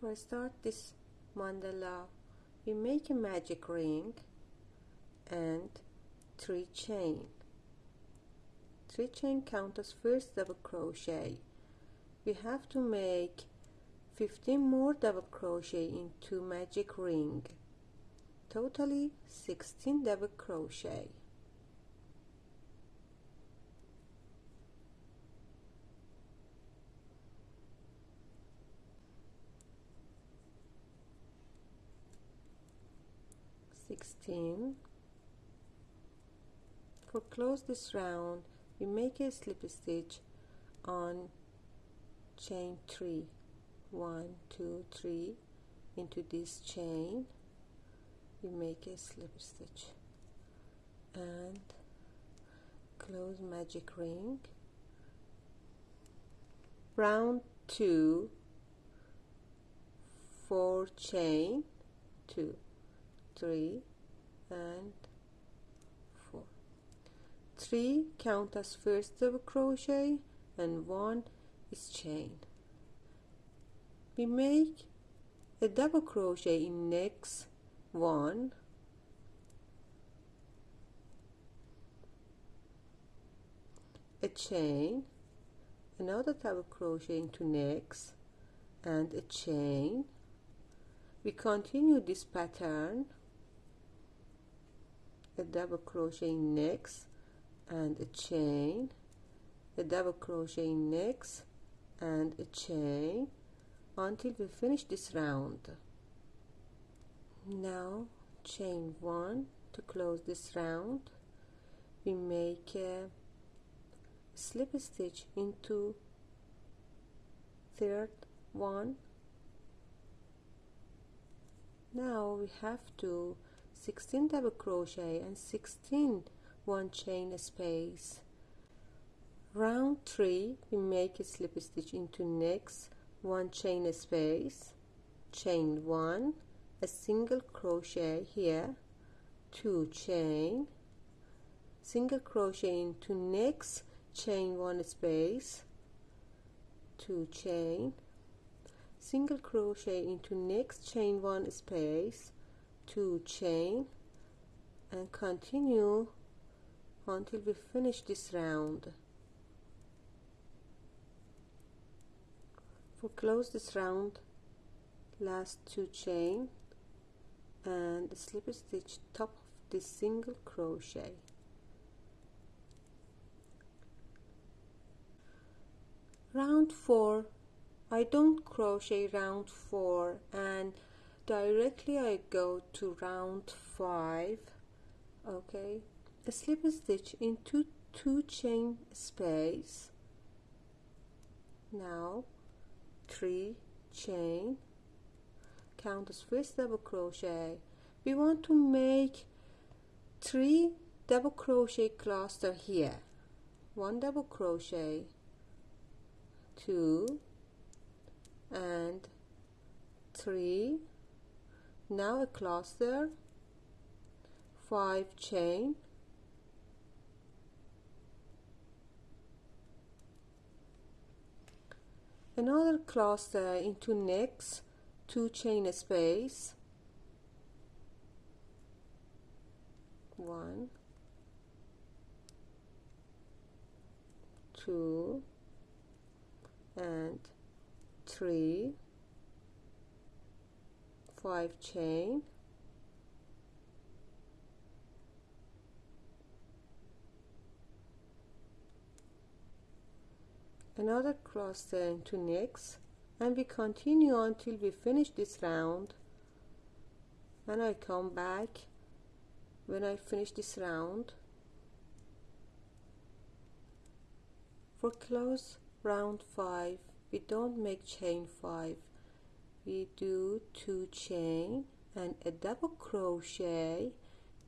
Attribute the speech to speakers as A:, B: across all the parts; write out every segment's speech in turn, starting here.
A: For start this mandala we make a magic ring and three chain. Three chain count as first double crochet. We have to make 15 more double crochet into magic ring. Totally 16 double crochet Sixteen. For close this round, we make a slip stitch on chain 3 1 2 3 into this chain. We make a slip stitch. And close magic ring. Round 2 4 chain 2 3 and 4 3 count as first double crochet and 1 is chain. We make a double crochet in next one. A chain another double crochet into next and a chain. We continue this pattern a double crochet next and a chain. A double crochet next and a chain until we finish this round. Now chain one to close this round. We make a slip stitch into third one. Now we have to 16 double crochet and 16 one chain space. Round 3 we make a slip stitch into next one chain space. Chain 1 a single crochet here two chain. Single crochet into next chain one space two chain. Single crochet into next chain one space two chain and continue until we finish this round. For close this round last two chain and slip stitch top of this single crochet. Round 4 I don't crochet round 4 and directly I go to round 5 okay? A slip stitch into two chain space. Now three chain. Count as first double crochet. We want to make three double crochet cluster here. One double crochet two and three now a cluster five chain another cluster into next two chain space one two and three five chain. Another cluster into next. And we continue until we finish this round. And I come back when I finish this round. For close round 5 we don't make chain 5 we do 2 chain and a double crochet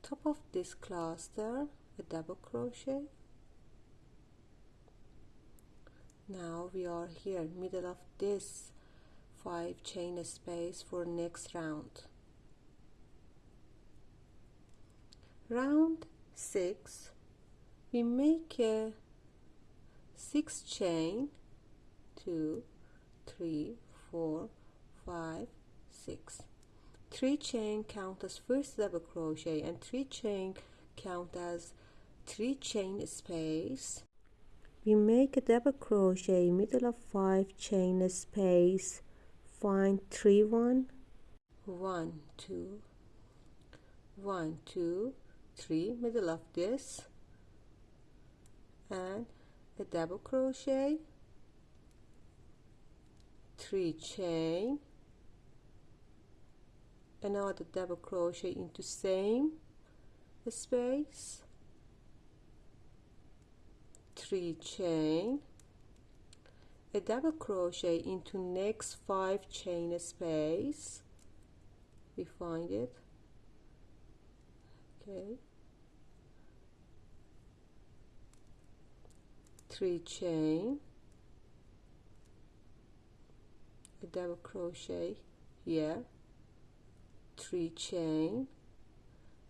A: top of this cluster a double crochet. Now we are here middle of this five chain space for next round. Round six we make a six chain two three four five six. Three chain count as first double crochet and three chain count as three chain space. We make a double crochet middle of five chain space. Find three one. One two. One two three middle of this. And a double crochet. Three chain another double crochet into same space. Three chain. A double crochet into next five chain space. We find it. Okay. Three chain. A double crochet here three chain.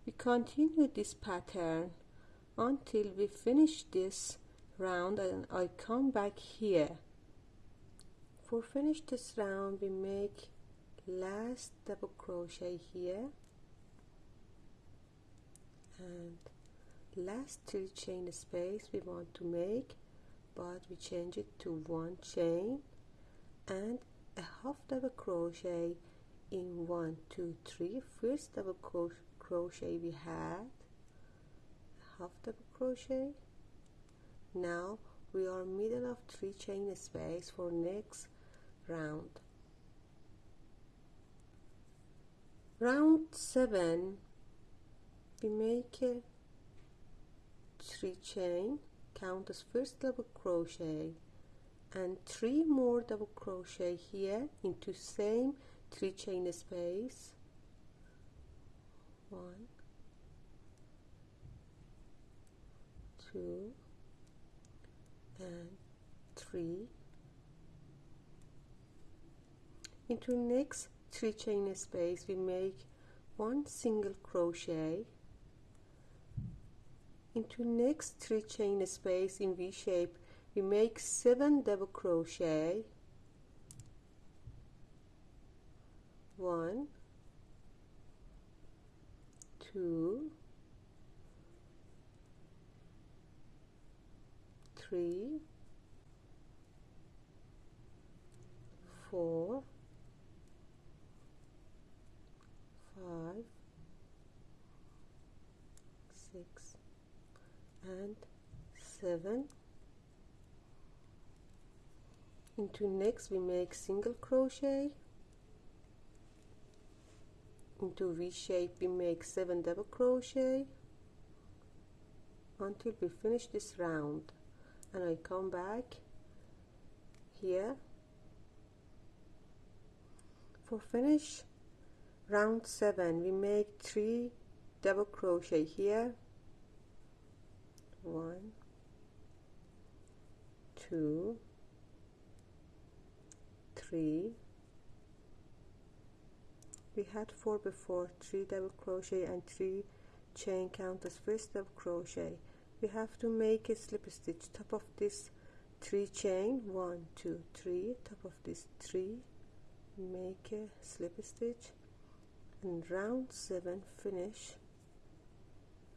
A: We continue this pattern until we finish this round and I come back here. For finish this round we make last double crochet here. And last three chain space we want to make but we change it to one chain. And a half double crochet in one two three. First double cro crochet we had. Half double crochet. Now we are middle of three chain space for next round. Round 7 we make a three chain. Count as first double crochet. And three more double crochet here into same three chain space. One. Two. And three. Into next three chain space we make one single crochet. Into next three chain space in V shape we make seven double crochet one two three four five six and seven. Into next we make single crochet into V shape we make seven double crochet until we finish this round. And I come back here for finish round 7 we make 3 double crochet here. 1 2 3 we had 4 before 3 double crochet and 3 chain count as first double crochet. We have to make a slip stitch. Top of this 3 chain. One two three. Top of this 3 make a slip stitch. And round 7 finish